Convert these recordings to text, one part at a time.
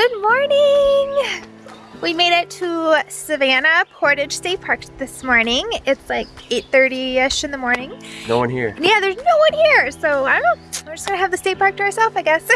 Good morning! We made it to Savanna Portage State Park this morning. It's like 8.30ish in the morning. No one here. Yeah, there's no one here. So I don't know. We're just gonna have the state park to ourselves, I guess.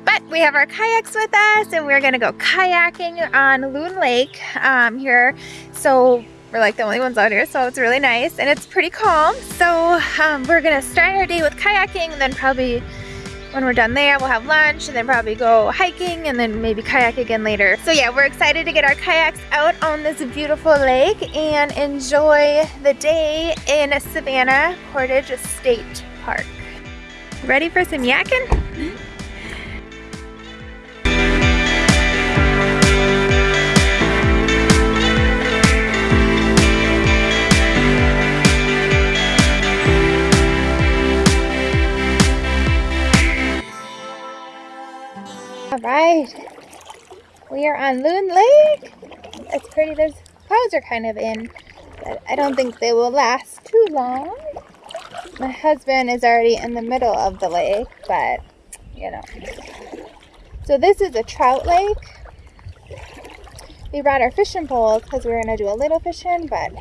but we have our kayaks with us and we're gonna go kayaking on Loon Lake um, here. So we're like the only ones out here, so it's really nice and it's pretty calm. So um, we're gonna start our day with kayaking and then probably when we're done there, we'll have lunch and then probably go hiking and then maybe kayak again later. So yeah, we're excited to get our kayaks out on this beautiful lake and enjoy the day in Savanna Portage State Park. Ready for some yakking? Mm-hmm. All right, we are on Loon Lake. It's pretty. There's clouds are kind of in, but I don't think they will last too long. My husband is already in the middle of the lake, but you know. So this is a trout lake. We brought our fishing poles because we are gonna do a little fishing, but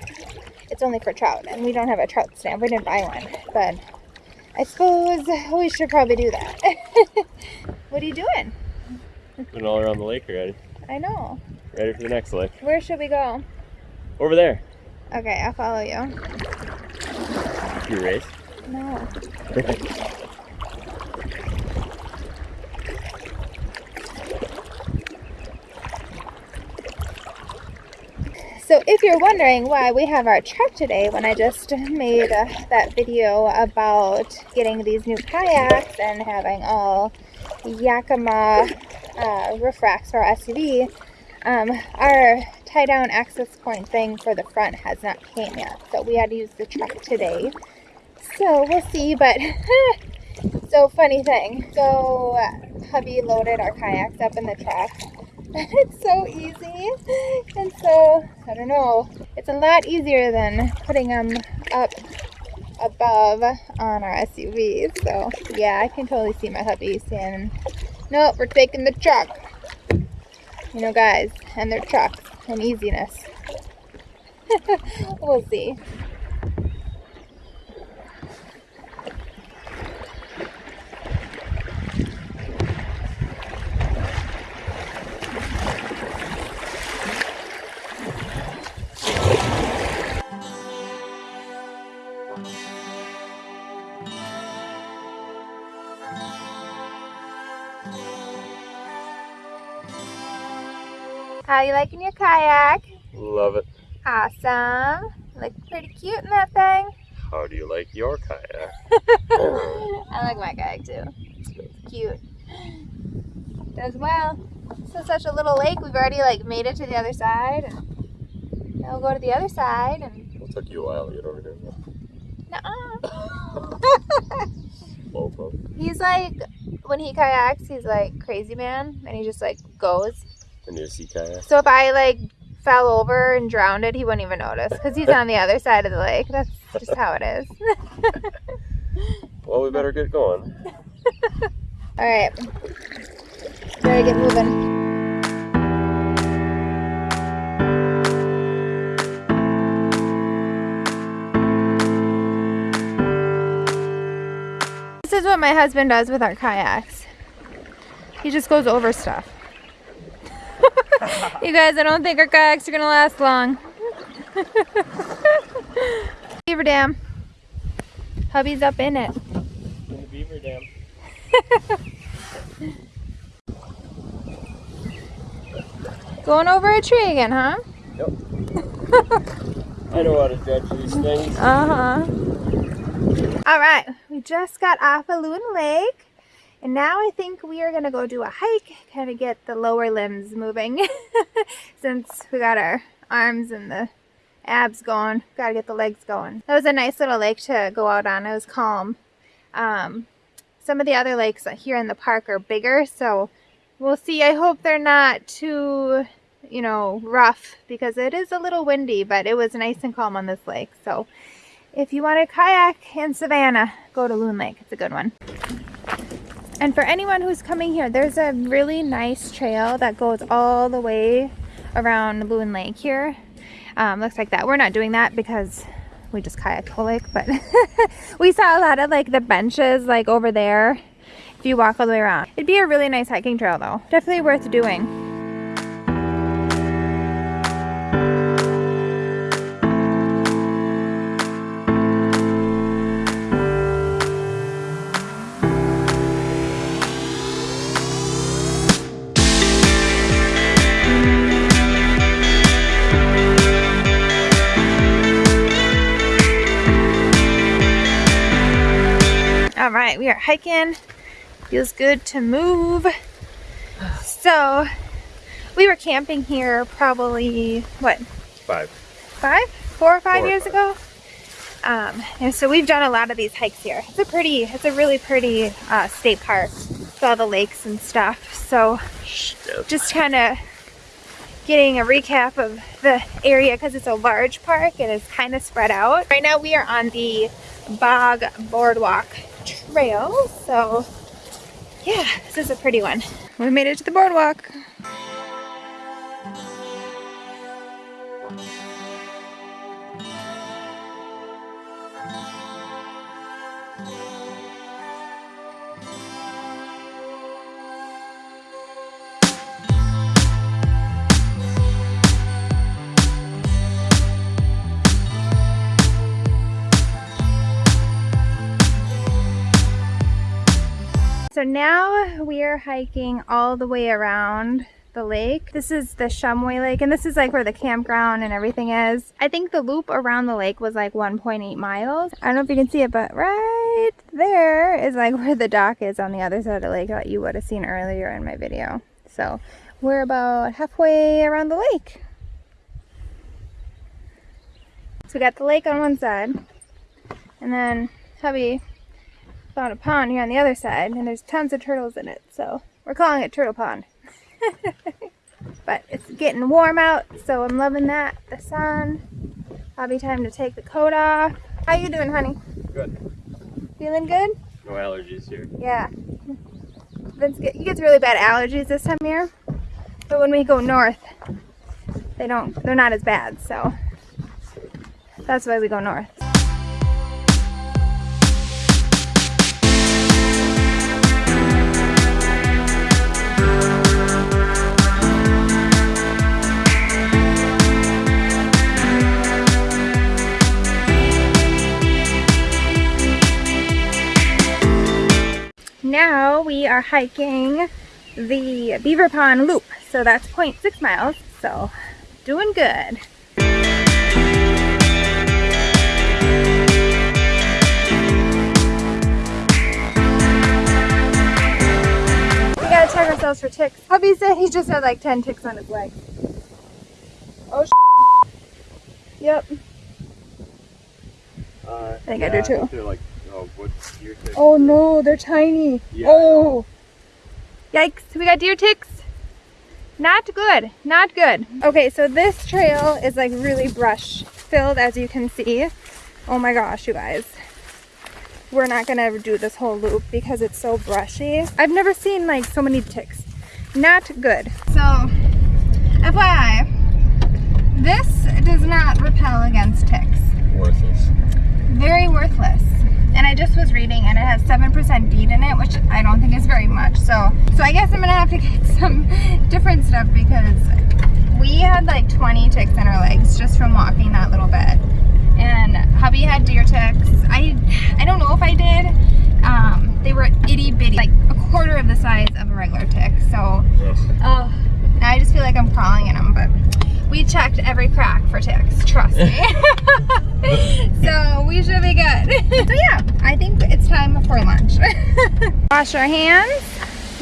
it's only for trout, and we don't have a trout stamp. We didn't buy one, but I suppose we should probably do that. what are you doing? All around the lake already. I know. Ready for the next lake. Where should we go? Over there. Okay, I'll follow you. You race? No. So if you're wondering why we have our truck today when I just made uh, that video about getting these new kayaks and having all Yakima uh, roof racks for our SUV, um, our tie down access point thing for the front has not came yet. So we had to use the truck today. So we'll see, but so funny thing. So hubby loaded our kayaks up in the truck. it's so easy. And so, I don't know, it's a lot easier than putting them up above on our SUV. So yeah, I can totally see my hubby saying, nope, we're taking the truck. You know, guys, and their trucks and easiness. we'll see. How you liking your kayak? Love it. Awesome. Look pretty cute in that thing. How do you like your kayak? I like my kayak too. It's cute. Does well. This is such a little lake. We've already like made it to the other side. And now we'll go to the other side and It took you a while to get over here. nuh-uh. He's like when he kayaks, he's like crazy man and he just like goes. You see kayak? So if I like fell over and drowned it, he wouldn't even notice because he's on the other side of the lake. That's just how it is. Well, we better get going. All right. Better get moving. This is what my husband does with our kayaks. He just goes over stuff. you guys, I don't think our kayaks are gonna last long. Beaver Dam. Hubby's up in it. In the beaver dam. Going over a tree again, huh? Yep. I don't know how to judge these things. Uh-huh. All right, we just got off of Loon Lake. And now I think we are gonna go do a hike, kind of get the lower limbs moving. Since we got our arms and the abs going, gotta get the legs going. That was a nice little lake to go out on. It was calm. Um, some of the other lakes here in the park are bigger, so we'll see. I hope they're not too, you know, rough because it is a little windy, but it was nice and calm on this lake. So if you want to kayak in Savanna, go to Loon Lake. It's a good one. And for anyone who's coming here, there's a really nice trail that goes all the way around Loon Lake here. Um, looks like that. We're not doing that because we just kayak lake, but we saw a lot of like the benches like over there if you walk all the way around. It'd be a really nice hiking trail though. Definitely worth doing. We are hiking. Feels good to move. So, we were camping here probably, what? Five. Five? Four or five Four or years five. ago? Um, and so we've done a lot of these hikes here. It's a pretty, it's a really pretty uh, state park with all the lakes and stuff. So just kind of getting a recap of the area because it's a large park and it's kind of spread out. Right now we are on the Bog Boardwalk Trail. So yeah, this is a pretty one. We made it to the boardwalk. So now we are hiking all the way around the lake. This is the Shumway Lake and this is like where the campground and everything is. I think the loop around the lake was like 1.8 miles. I don't know if you can see it, but right there is like where the dock is on the other side of the lake that you would have seen earlier in my video. So we're about halfway around the lake. So we got the lake on one side and then hubby found a pond here on the other side and there's tons of turtles in it so we're calling it turtle pond. But it's getting warm out so i'm loving that. The sun. Probably time to take the coat off. How you doing honey? Good. feeling good? No allergies here. yeah. Vince get, he gets really bad allergies this time of year but when we go north they don't they're not as bad so that's why we go north now we are hiking the Beaver Pond Loop. So that's 0.6 miles. So doing good. We gotta check ourselves for ticks. Hubby said he just had like 10 ticks on his leg. Oh, Yep. Uh, I think I do too. They're like, oh, what's your? Oh no, they're tiny. Yeah. Oh. Yikes, we got deer ticks. Not good, not good. Okay, so this trail is like really brush filled as you can see. Oh my gosh, you guys. We're not gonna do this whole loop because it's so brushy. I've never seen like so many ticks. Not good. So, FYI, this does not repel against ticks Worthless. very worthless. And I just was reading and it has 7% DEET in it, which I don't think is very much. So so I guess I'm gonna have to get some different stuff because we had like 20 ticks in our legs just from walking that little bit. And hubby had deer ticks. I I don't know if I did. Um, they were itty bitty, like a quarter of the size of a regular tick. So Oh, now I just feel like I'm crawling in them, but we checked every crack for ticks, trust me. so we should be good. so yeah, I think it's time for lunch. Wash our hands.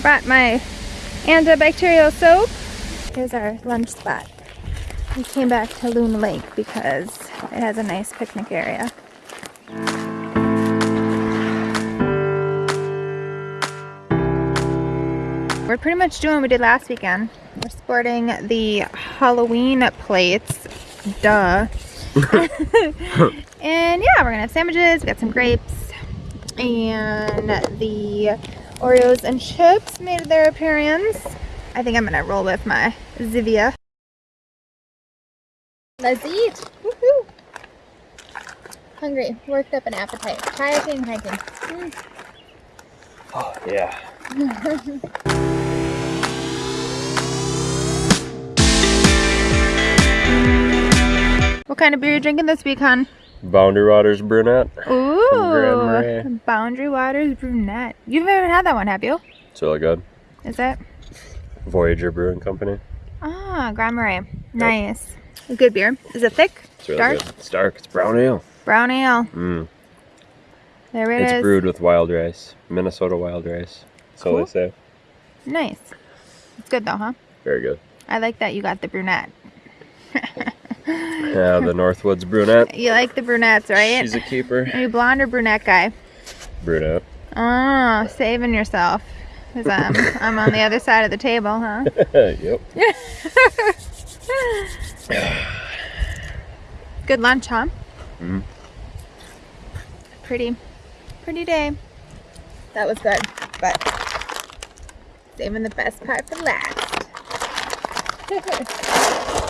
Brought my antibacterial soap. Here's our lunch spot. We came back to Loon Lake because it has a nice picnic area. We're pretty much doing what we did last weekend. We're sporting the Halloween plates. Duh. and yeah, we're gonna have sandwiches. We got some grapes and the Oreos and chips made their appearance. I think I'm gonna roll with my Zevia. Let's eat. Woohoo! Hungry, worked up an appetite. Kayaking, hiking. Mm. Oh, yeah. what kind of beer are you drinking this week, hon? Boundary Waters Brunette. Ooh, Boundary Waters Brunette. You've never had that one, have you? It's really good. Is it? Voyageur Brewing Company. Ah, Grand Marais. Nice. Yep. Good beer. Is it thick? It's really dark? good. It's dark. It's brown ale. Brown ale. Mm. There it it's is. brewed with wild rice. Minnesota wild rice. So cool. they say. Nice. It's good though, huh? Very good. I like that you got the brunette. yeah, the Northwoods brunette. You like the brunettes, right? She's a keeper. Are you blonde or brunette guy? Brunette. Oh, saving yourself. Because I'm, I'm on the other side of the table, huh? yep. Good lunch, huh? Mm. Pretty, pretty day. That was good, but saving the best part for last.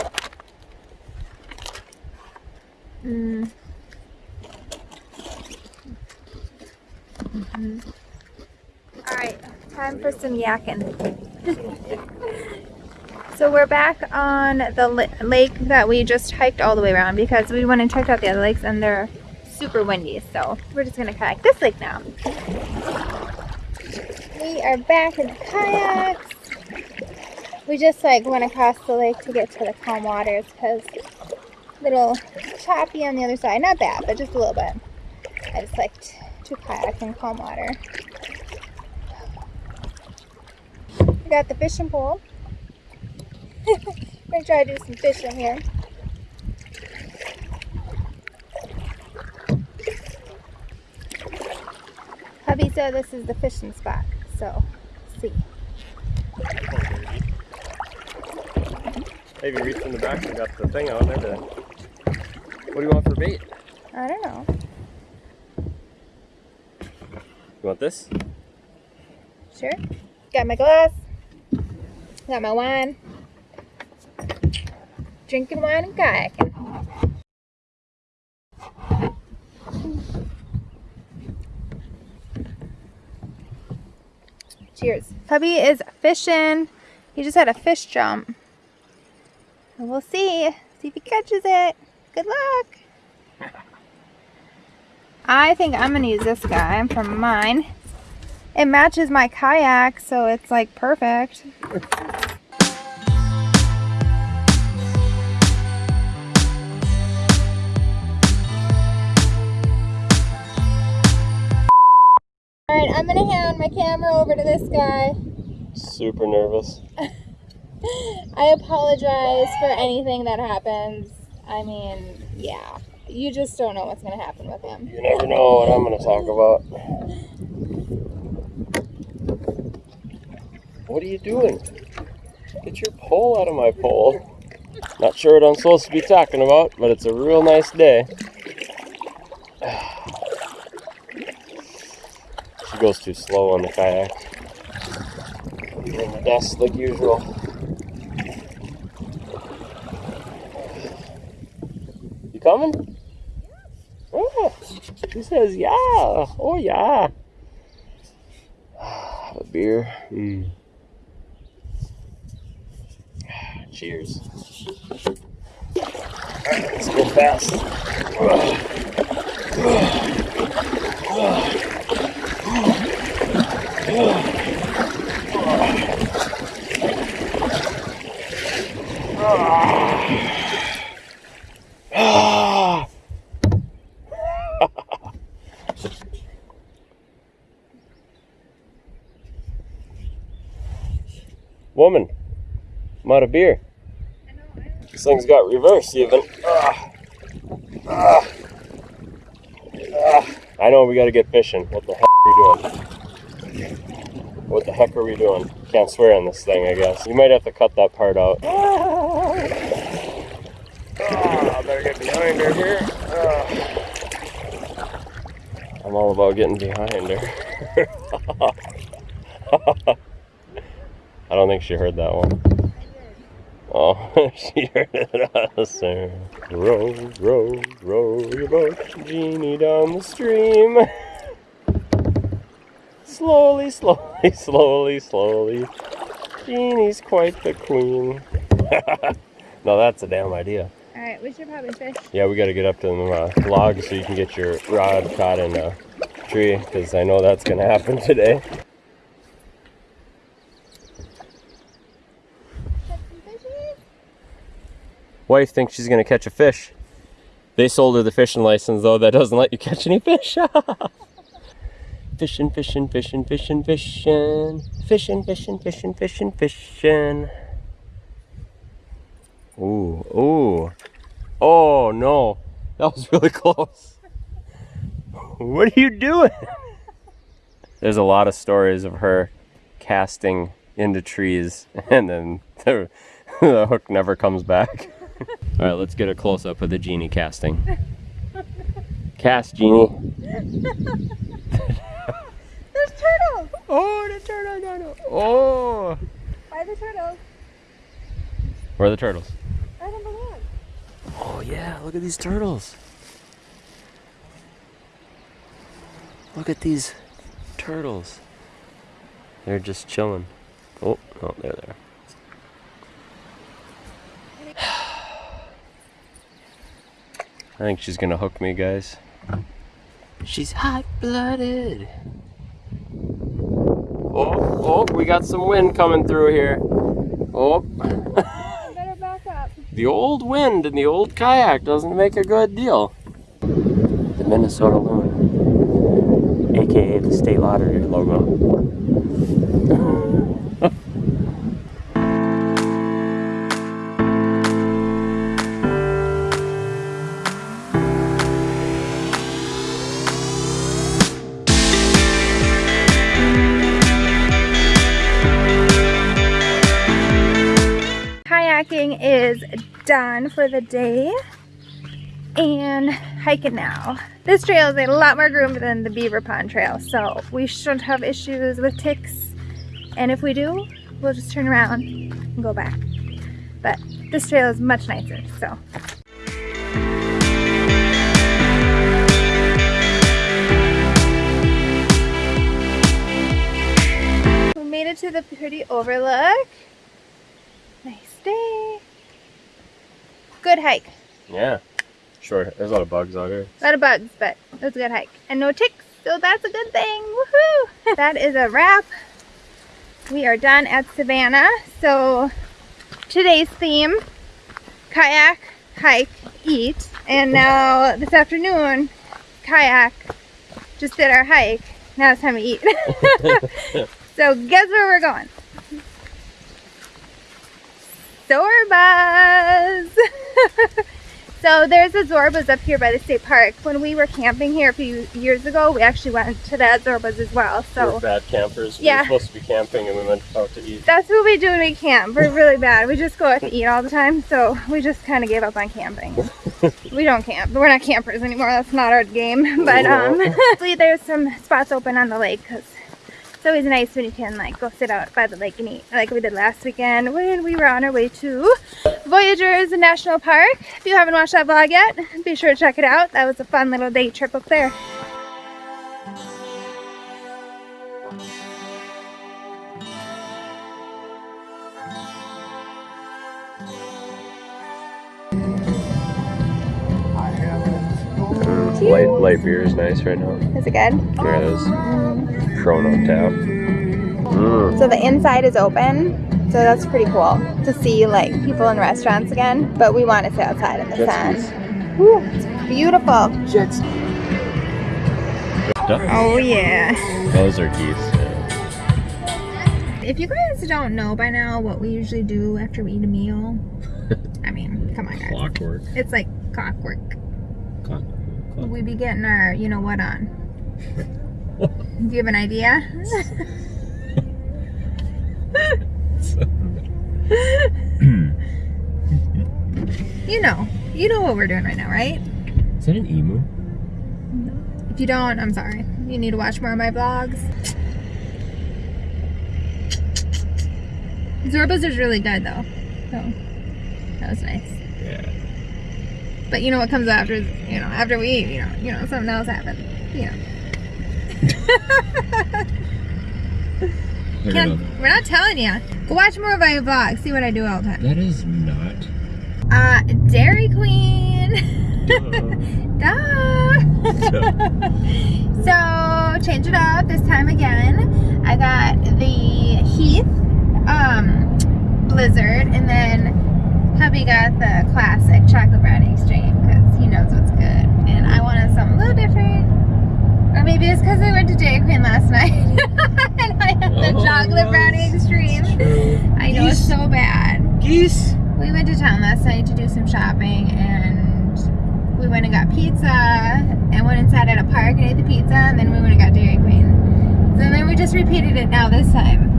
mm. Mm -hmm. All right, time for some yakking. so we're back on the lake that we just hiked all the way around because we went and checked out the other lakes and they're super windy. So we're just gonna kayak this lake now. We are back in the kayaks. We just like went across the lake to get to the calm waters because little choppy on the other side. Not bad, but just a little bit. I just liked to kayak in calm water. We got the fishing pole. We're gonna try to do some fishing here. Hubby said this is the fishing spot, so see. Maybe reach in the back and got the thing out there. To... What do you want for bait? I don't know. You want this? Sure. Got my glass. Got my wine. Drinking wine and kayaking. Cheers. Hubby is fishing. He just had a fish jump. And we'll see. See if he catches it. Good luck. I think I'm going to use this guy for mine. It matches my kayak, so it's like perfect. Alright, I'm gonna hand my camera over to this guy. Super nervous. I apologize for anything that happens. I mean, yeah. You just don't know what's gonna happen with him. You never know what I'm gonna talk about. What are you doing? Get your pole out of my pole. Not sure what I'm supposed to be talking about, but it's a real nice day. She goes too slow on the kayak. In the dust like usual. Coming? Oh, she says yeah. Oh yeah. Ah, a beer. Mm. Cheers. Let's go fast. Ah. Ah. Woman, I'm out of beer. This thing's got reverse even. Ah. Ah. Ah. I know we gotta get fishing. What the heck are we doing? What the heck are we doing? Can't swear on this thing, I guess. You might have to cut that part out. Ah, I better get behind her here. Ah. I'm all about getting behind her. I don't think she heard that one. Oh, she heard it sir. Row, row, row your boat, genie down the stream. slowly, slowly, slowly, slowly. Genie's quite the queen. no, that's a damn idea. Alright, we should probably fish. Yeah, we got to get up to the uh, log so you can get your rod caught in a tree because I know that's going to happen today. Wife thinks she's to catch a fish. They sold her the fishing license though that doesn't let you catch any fish. fishing, fishing, fishing, fishing, fishing, fishing, fishing, fishing, fishing, fishing. Ooh, ooh. Oh no, that was really close. What are you doing? There's a lot of stories of her casting into trees and then the, the hook never comes back. All right, let's get a close up of the genie casting. Cast, genie. There's turtles! Oh, the turtle, turtle. Oh. Why the turtles? Where are the turtles? Right on the log. Oh yeah, look at these turtles. Look at these turtles. They're just chilling. Oh, oh, there they are. I think she's gonna hook me, guys. She's hot blooded. Oh, oh, we got some wind coming through here. Oh. Better back up. The old wind in the old kayak doesn't make a good deal. The Minnesota Loon, aka the state lottery logo. Done for the day and hiking now. This trail is a lot more groomed than the Beaver Pond Trail, so we shouldn't have issues with ticks. And if we do, we'll just turn around and go back. But this trail is much nicer, so. We made it to the pretty overlook. Nice day. Good hike. Yeah, sure. There's a lot of bugs out here. A lot of bugs, but it was a good hike. And no ticks, so that's a good thing. Woohoo! that is a wrap. We are done at Savanna. So today's theme, kayak, hike, eat. And now this afternoon, kayak, just did our hike. Now it's time to eat. so guess where we're going? Zorbas! so there's a Zorbas up here by the state park. When we were camping here a few years ago, we actually went to that Zorbas as well. We're So bad campers. We Yeah. were supposed to be camping and we went out to eat. that's what we do when we camp. We're really bad. We just go out to eat all the time. So we just kind of gave up on camping. we don't camp. We're not campers anymore. That's not our game. But um, hopefully there's some spots open on the lake because it's always nice when you can like go sit out by the lake and eat like we did last weekend when we were on our way to Voyageurs National Park. If you haven't watched that vlog yet, be sure to check it out. That was a fun little day trip up there. Light, light beer is nice right now. Is it good? There it is. Chrono tap. Mm. So the inside is open. So that's pretty cool to see like people in restaurants again. But we want to sit outside in the Jet sun. Woo, it's beautiful. Jets. Oh yeah. Those are geese. yeah. If you guys don't know by now what we usually do after we eat a meal, I mean, come on guys. Clockwork. It's like clockwork. clockwork. Clock. We be getting our, you know what on. Do you have an idea? you know. You know what we're doing right now, right? Is that an emu? If you don't, I'm sorry. You need to watch more of my vlogs. Zorba's is really good though. So that was nice. But you know what comes after you know, after we eat, you know, you know, something else happens. You know. We're not telling you. Go watch more of my vlog. See what I do all the time. That is not. Uh, Dairy Queen. Duh. Duh. so change it up this time again. I got the Heath um, Blizzard, and then hubby got the classic chocolate brownie extreme because he knows what's good, and I wanted something a little different. Or maybe it's because I went to Dairy Queen last night and I had the Oh, chocolate brownie extreme. I know it's so bad. Geese. We went to town last night to do some shopping and we went and got pizza and went inside at a park and ate the pizza and then we went and got Dairy Queen. So then we just repeated it now this time.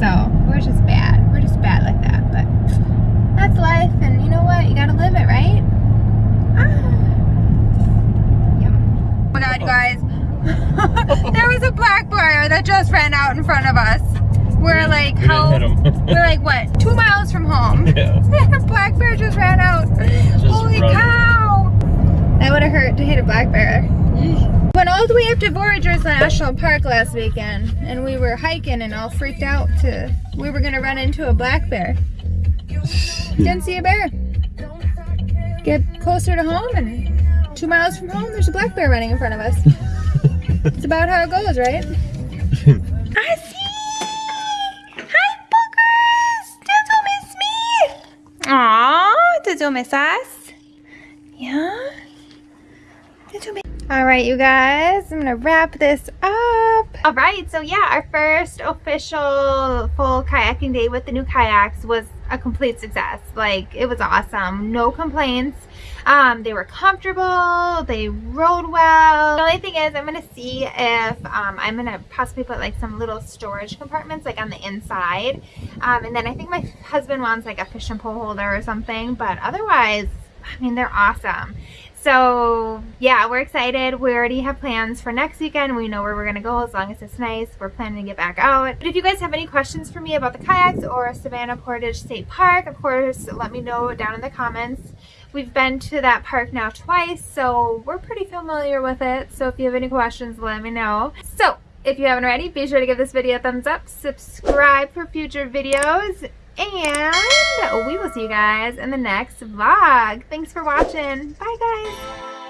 So we're just bad. We're just bad like that. But that's life and you know what? You gotta live it, right? Ah. Yum. Oh my god, you guys. there was a black bear that just ran out in front of us. We're like, We how? We're like, what? Two miles from home. yeah. black bear just ran out. Holy running. cow! That would have hurt to hit a black bear. Went all the way up to Voyageurs National Park last weekend, and we were hiking and all freaked out to we were gonna run into a black bear. Didn't see a bear. Get closer to home, and two miles from home, there's a black bear running in front of us. it's about how it goes, right? Us? Yeah. All right, you guys, I'm gonna wrap this up. All right, so yeah, our first official full kayaking day with the new kayaks was a complete success. Like, it was awesome. No complaints. Um, they were comfortable. They rode well. The only thing is, I'm gonna see if um, I'm gonna possibly put like some little storage compartments like on the inside. Um, and then I think my husband wants like a fish and pole holder or something. But otherwise, I mean, they're awesome. So yeah, we're excited. We already have plans for next weekend. We know where we're gonna go as long as it's nice. We're planning to get back out. But if you guys have any questions for me about the kayaks or Savanna Portage State Park, of course, let me know down in the comments. We've been to that park now twice, so we're pretty familiar with it. So if you have any questions, let me know. So if you haven't already, be sure to give this video a thumbs up, subscribe for future videos, and we will see you guys in the next vlog. Thanks for watching. Bye, guys.